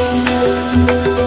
Música